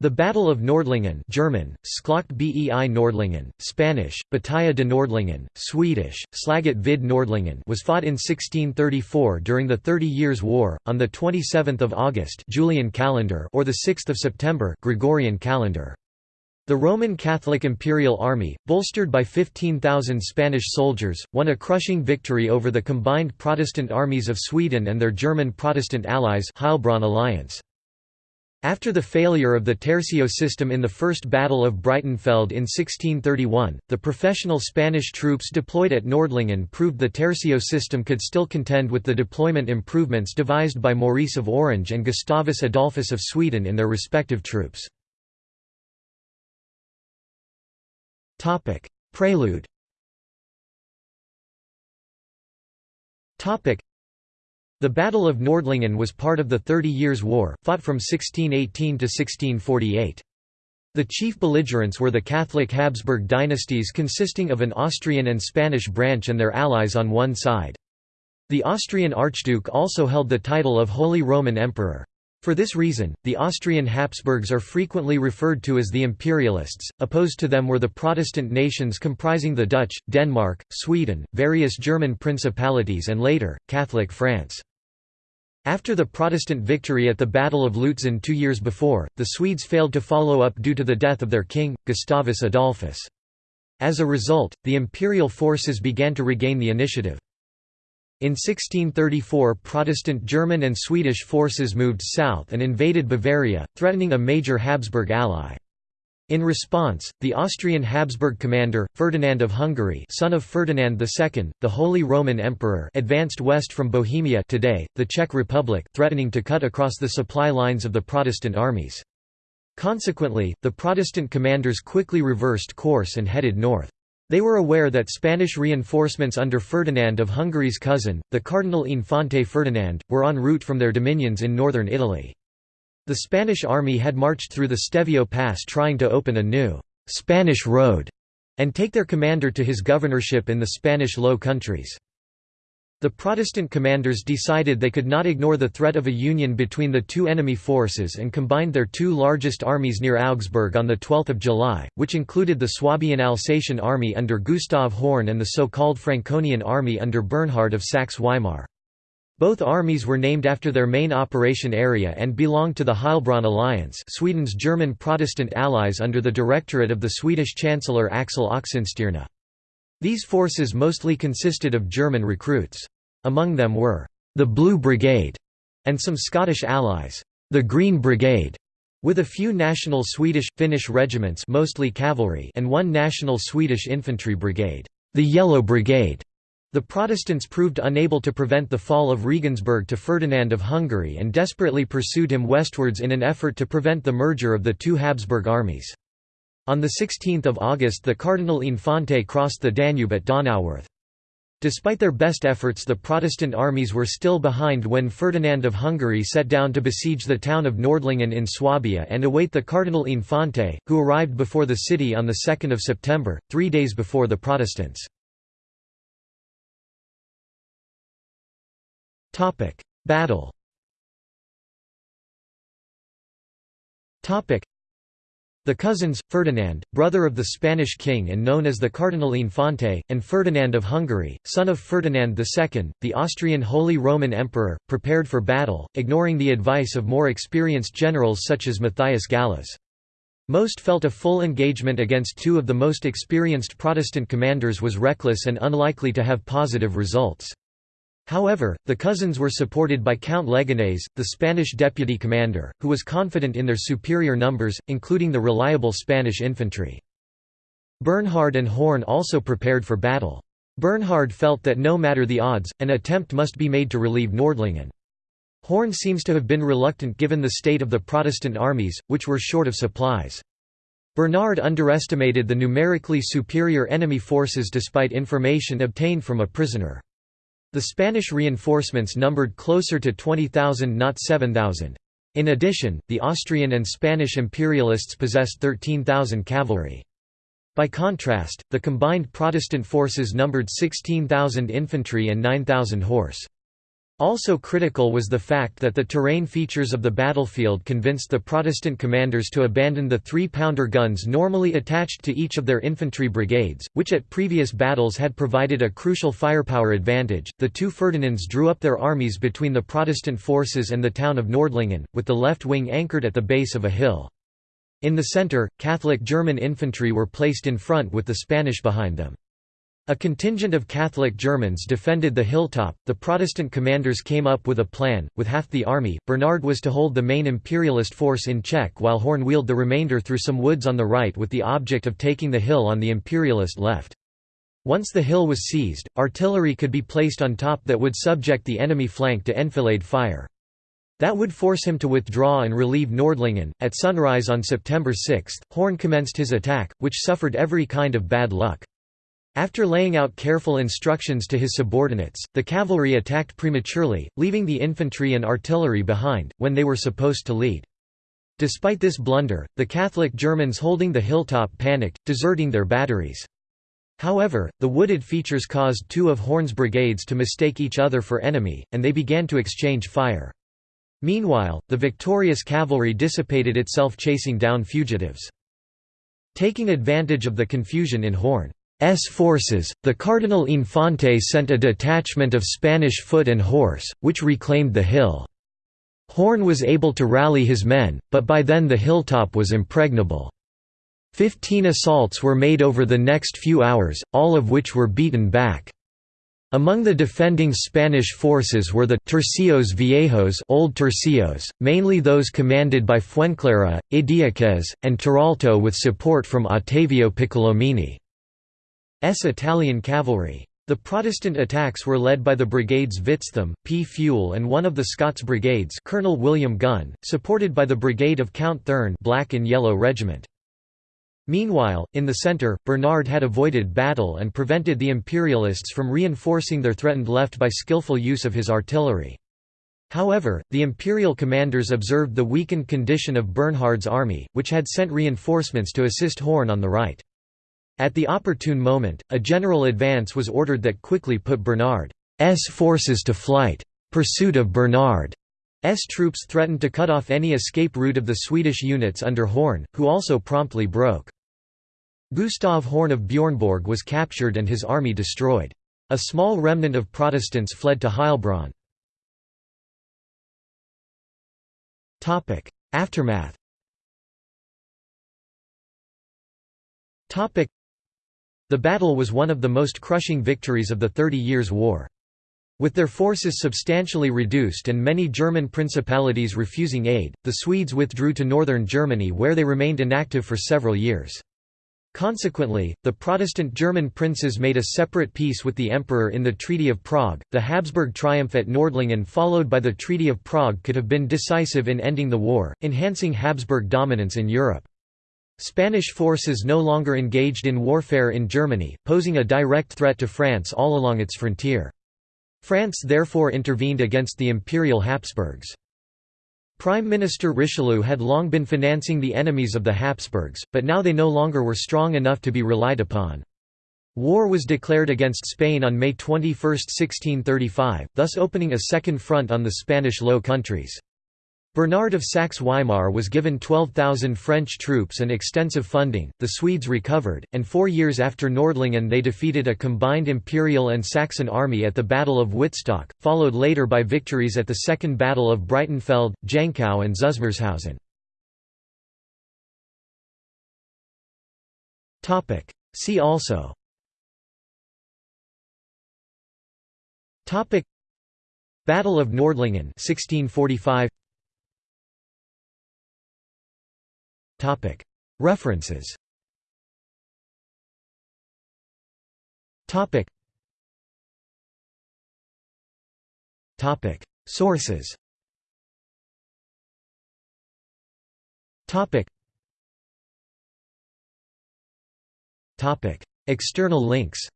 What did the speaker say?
The Battle of Nordlingen German, Schlacht bei Nordlingen, Spanish, Batalla de Nordlingen, Swedish, Slaget vid Nordlingen was fought in 1634 during the Thirty Years' War, on 27 August Julian calendar or 6 September Gregorian calendar. The Roman Catholic Imperial Army, bolstered by 15,000 Spanish soldiers, won a crushing victory over the combined Protestant armies of Sweden and their German Protestant allies Heilbronn alliance. After the failure of the tercio system in the First Battle of Breitenfeld in 1631, the professional Spanish troops deployed at Nordlingen proved the tercio system could still contend with the deployment improvements devised by Maurice of Orange and Gustavus Adolphus of Sweden in their respective troops. Prelude the Battle of Nordlingen was part of the Thirty Years' War, fought from 1618 to 1648. The chief belligerents were the Catholic Habsburg dynasties consisting of an Austrian and Spanish branch and their allies on one side. The Austrian Archduke also held the title of Holy Roman Emperor. For this reason, the Austrian Habsburgs are frequently referred to as the Imperialists. Opposed to them were the Protestant nations comprising the Dutch, Denmark, Sweden, various German principalities, and later, Catholic France. After the Protestant victory at the Battle of Lutzen two years before, the Swedes failed to follow up due to the death of their king, Gustavus Adolphus. As a result, the imperial forces began to regain the initiative. In 1634 Protestant German and Swedish forces moved south and invaded Bavaria, threatening a major Habsburg ally. In response, the Austrian Habsburg commander, Ferdinand of Hungary son of Ferdinand II, the Holy Roman Emperor advanced west from Bohemia today, the Czech Republic threatening to cut across the supply lines of the Protestant armies. Consequently, the Protestant commanders quickly reversed course and headed north. They were aware that Spanish reinforcements under Ferdinand of Hungary's cousin, the Cardinal Infante Ferdinand, were en route from their dominions in northern Italy. The Spanish army had marched through the Stelvio Pass trying to open a new «Spanish road» and take their commander to his governorship in the Spanish Low Countries. The Protestant commanders decided they could not ignore the threat of a union between the two enemy forces and combined their two largest armies near Augsburg on 12 July, which included the Swabian Alsatian army under Gustav Horn and the so-called Franconian army under Bernhard of Saxe-Weimar. Both armies were named after their main operation area and belonged to the Heilbronn Alliance Sweden's German Protestant allies under the directorate of the Swedish Chancellor Axel Oxenstierna. These forces mostly consisted of German recruits. Among them were, "...the Blue Brigade", and some Scottish allies, "...the Green Brigade", with a few national Swedish, Finnish regiments mostly cavalry and one national Swedish infantry brigade, the Yellow Brigade. The Protestants proved unable to prevent the fall of Regensburg to Ferdinand of Hungary and desperately pursued him westwards in an effort to prevent the merger of the two Habsburg armies. On 16 August the Cardinal Infante crossed the Danube at Donauwörth. Despite their best efforts the Protestant armies were still behind when Ferdinand of Hungary set down to besiege the town of Nordlingen in Swabia and await the Cardinal Infante, who arrived before the city on 2 September, three days before the Protestants. Battle the cousins, Ferdinand, brother of the Spanish king and known as the Cardinal Infante, and Ferdinand of Hungary, son of Ferdinand II, the Austrian Holy Roman Emperor, prepared for battle, ignoring the advice of more experienced generals such as Matthias Gallas. Most felt a full engagement against two of the most experienced Protestant commanders was reckless and unlikely to have positive results. However, the cousins were supported by Count Leganés, the Spanish deputy commander, who was confident in their superior numbers, including the reliable Spanish infantry. Bernhard and Horn also prepared for battle. Bernhard felt that no matter the odds, an attempt must be made to relieve Nordlingen. Horn seems to have been reluctant given the state of the Protestant armies, which were short of supplies. Bernhard underestimated the numerically superior enemy forces despite information obtained from a prisoner. The Spanish reinforcements numbered closer to 20,000 not 7,000. In addition, the Austrian and Spanish imperialists possessed 13,000 cavalry. By contrast, the combined Protestant forces numbered 16,000 infantry and 9,000 horse. Also critical was the fact that the terrain features of the battlefield convinced the Protestant commanders to abandon the three-pounder guns normally attached to each of their infantry brigades, which at previous battles had provided a crucial firepower advantage. The two Ferdinands drew up their armies between the Protestant forces and the town of Nordlingen, with the left wing anchored at the base of a hill. In the centre, Catholic German infantry were placed in front with the Spanish behind them. A contingent of Catholic Germans defended the hilltop. The Protestant commanders came up with a plan. With half the army, Bernard was to hold the main imperialist force in check while Horn wheeled the remainder through some woods on the right with the object of taking the hill on the imperialist left. Once the hill was seized, artillery could be placed on top that would subject the enemy flank to enfilade fire. That would force him to withdraw and relieve Nordlingen. At sunrise on September 6, Horn commenced his attack, which suffered every kind of bad luck. After laying out careful instructions to his subordinates, the cavalry attacked prematurely, leaving the infantry and artillery behind, when they were supposed to lead. Despite this blunder, the Catholic Germans holding the hilltop panicked, deserting their batteries. However, the wooded features caused two of Horn's brigades to mistake each other for enemy, and they began to exchange fire. Meanwhile, the victorious cavalry dissipated itself chasing down fugitives. Taking advantage of the confusion in Horn S forces, the Cardinal Infante sent a detachment of Spanish foot and horse, which reclaimed the hill. Horn was able to rally his men, but by then the hilltop was impregnable. Fifteen assaults were made over the next few hours, all of which were beaten back. Among the defending Spanish forces were the Tercios Viejos Old Tercios, mainly those commanded by Fuenclara, Idiaquez, and Toralto with support from Ottavio Piccolomini. S Italian cavalry. The Protestant attacks were led by the brigades Witzthum, Pfuel and one of the Scots brigades Colonel William Gunn, supported by the brigade of Count Thurn Black and Yellow Regiment. Meanwhile, in the centre, Bernard had avoided battle and prevented the Imperialists from reinforcing their threatened left by skillful use of his artillery. However, the imperial commanders observed the weakened condition of Bernhard's army, which had sent reinforcements to assist Horn on the right. At the opportune moment, a general advance was ordered that quickly put Bernard's forces to flight. Pursuit of Bernard's troops threatened to cut off any escape route of the Swedish units under Horn, who also promptly broke. Gustav Horn of Bjornborg was captured and his army destroyed. A small remnant of Protestants fled to Heilbronn. Aftermath the battle was one of the most crushing victories of the Thirty Years' War. With their forces substantially reduced and many German principalities refusing aid, the Swedes withdrew to northern Germany where they remained inactive for several years. Consequently, the Protestant German princes made a separate peace with the emperor in the Treaty of Prague. The Habsburg triumph at Nordlingen followed by the Treaty of Prague could have been decisive in ending the war, enhancing Habsburg dominance in Europe. Spanish forces no longer engaged in warfare in Germany, posing a direct threat to France all along its frontier. France therefore intervened against the Imperial Habsburgs. Prime Minister Richelieu had long been financing the enemies of the Habsburgs, but now they no longer were strong enough to be relied upon. War was declared against Spain on May 21, 1635, thus opening a second front on the Spanish Low Countries. Bernard of Saxe-Weimar was given 12,000 French troops and extensive funding, the Swedes recovered, and four years after Nordlingen they defeated a combined Imperial and Saxon army at the Battle of Wittstock, followed later by victories at the Second Battle of Breitenfeld, Jankow and Zusmarshausen. See also Battle of Nordlingen 1645 References. Sources. External links